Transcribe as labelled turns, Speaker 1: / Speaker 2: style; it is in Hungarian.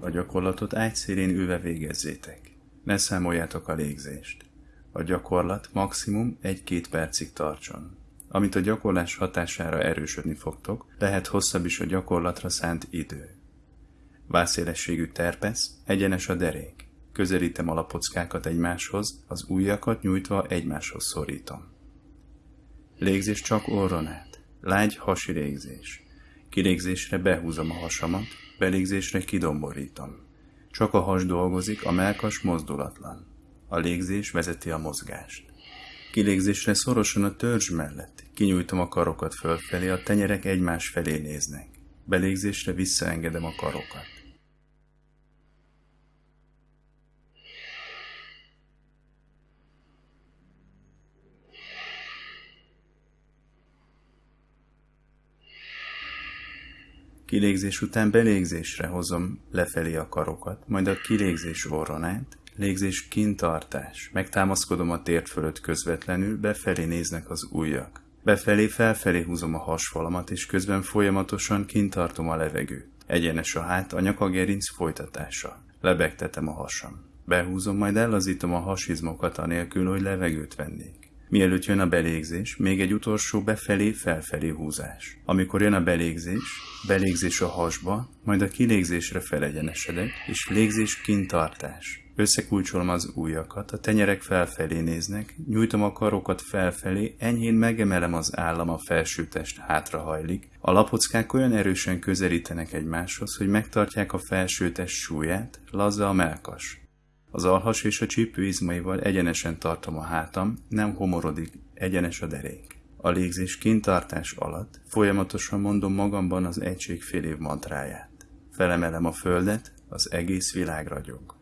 Speaker 1: A gyakorlatot ágyszélén ülve végezzétek. Ne számoljátok a légzést. A gyakorlat maximum 1-2 percig tartson. Amit a gyakorlás hatására erősödni fogtok, lehet hosszabb is a gyakorlatra szánt idő. Vászélességű terpesz, egyenes a derék. Közelítem a lapockákat egymáshoz, az ujjakat nyújtva egymáshoz szorítom. Légzés csak orron át. Lágy hasi légzés. Kilégzésre behúzom a hasamat, belégzésre kidomborítom. Csak a has dolgozik, a melkas mozdulatlan. A légzés vezeti a mozgást. Kilégzésre szorosan a törzs mellett. Kinyújtom a karokat fölfelé, a tenyerek egymás felé néznek. Belégzésre visszaengedem a karokat. Kilégzés után belégzésre hozom lefelé a karokat, majd a kilégzés orron át, légzés kintartás. Megtámaszkodom a tért fölött közvetlenül, befelé néznek az ujjak. Befelé felfelé húzom a hasfalamat, és közben folyamatosan kintartom a levegőt. Egyenes a hát, a nyakagerinc folytatása. Lebegtetem a hasam. Behúzom, majd ellazítom a hasizmokat anélkül, hogy levegőt vennék. Mielőtt jön a belégzés, még egy utolsó befelé-felfelé húzás. Amikor jön a belégzés, belégzés a hasba, majd a kilégzésre felegyenesedek, és légzés kintartás. Összekulcsolom az ujjakat, a tenyerek felfelé néznek, nyújtom a karokat felfelé, enyhén megemelem az állam, a felsőtest hátrahajlik, a lapockák olyan erősen közelítenek egymáshoz, hogy megtartják a felsőtest súlyát, lazza a melkas. Az alhas és a csípő izmaival egyenesen tartom a hátam, nem homorodik, egyenes a derék. A légzés kintartás alatt folyamatosan mondom magamban az egység fél év mantráját. Felemelem a földet, az egész világ ragyog.